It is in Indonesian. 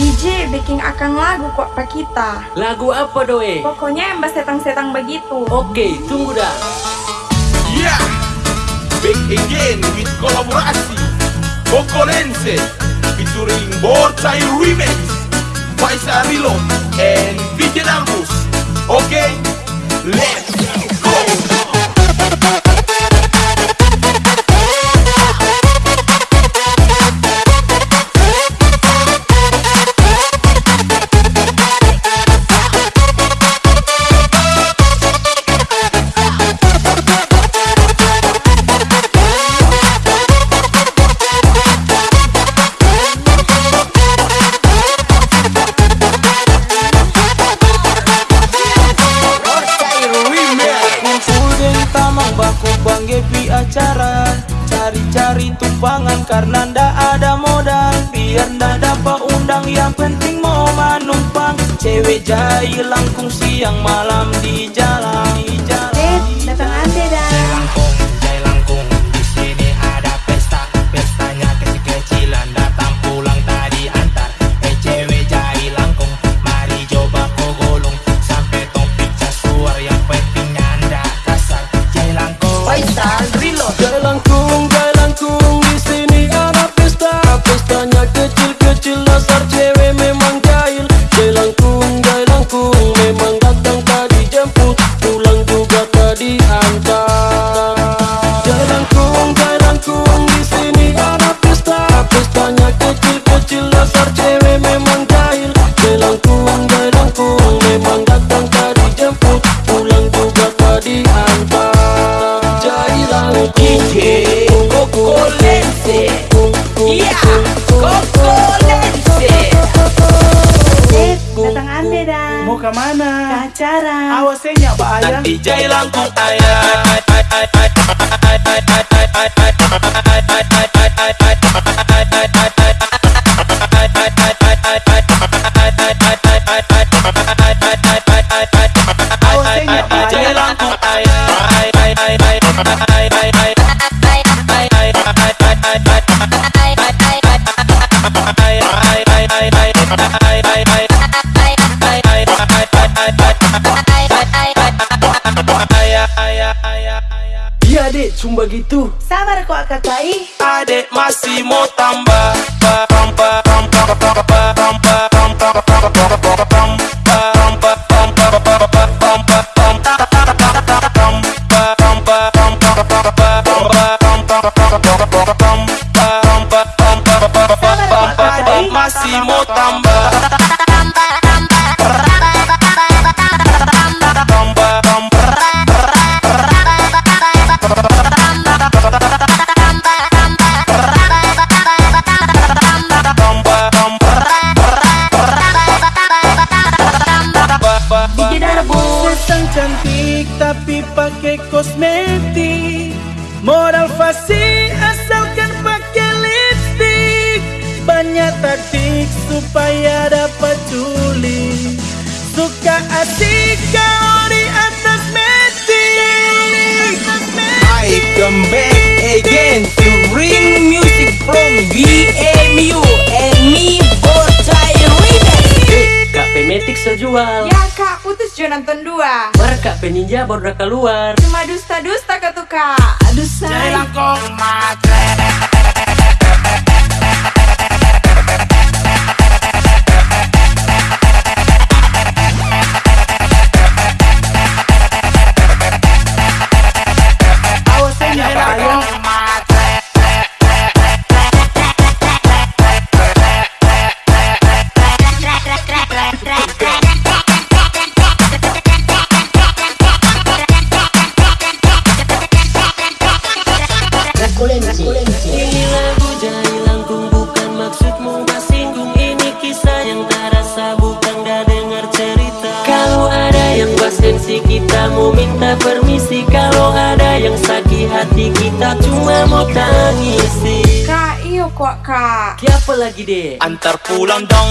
DJ bikin akan lagu kok pak kita. Lagu apa doe? Pokoknya yang setang-setang begitu. Oke, tunggu dah. Yeah, back again with kolaborasi Bokolense featuring Bortai Remix, Faisal Reload, and Vision Albus. Okay, acara. Cari-cari tumpangan karena ndak ada modal. Biar ndak dapat undang yang penting mau manumpang. Cewek jahil langkung siang malam di buka mana? Pacaran Awasnya bahaya Nanti jailan ku ayah? Bye bye bye cuma gitu. Sabar kok kakai. Adek masih mau tambah ba- tambah, tambah, tambah, tambah, tambah, tambah, kosmetik Modal fasih asalkan pakai lipstick Banyak taktik supaya dapat culik Suka asik kalau di atas metik I come back again to bring music from BMU and me Bocai Remix. Kak Pemetik sejual terus jo nonton dua. Warga peninja baru keluar. Cuma dusta-dusta ketuka Aduh say Jangan kok mata Ini lagu jahil langkung bukan maksudmu Singgung ini kisah yang tak rasa bukan gak dengar cerita Kalau ada yang MC kita mau minta permisi Kalau ada yang sakit hati kita cuma mau tangisi Kak, iyo kok kak. Siapa lagi deh? antar pulang dong